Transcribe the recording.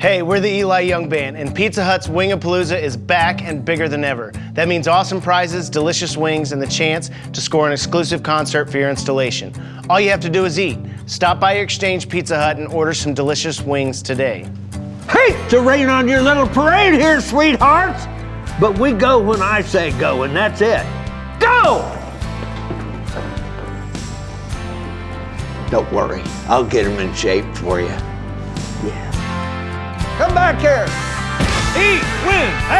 Hey, we're the Eli Young Band, and Pizza Hut's Wingapalooza is back and bigger than ever. That means awesome prizes, delicious wings, and the chance to score an exclusive concert for your installation. All you have to do is eat. Stop by your Exchange Pizza Hut and order some delicious wings today. Hate to rain on your little parade here, sweethearts, but we go when I say go, and that's it. Go! Don't worry, I'll get them in shape for you. Yeah. Come back here. Eat, win,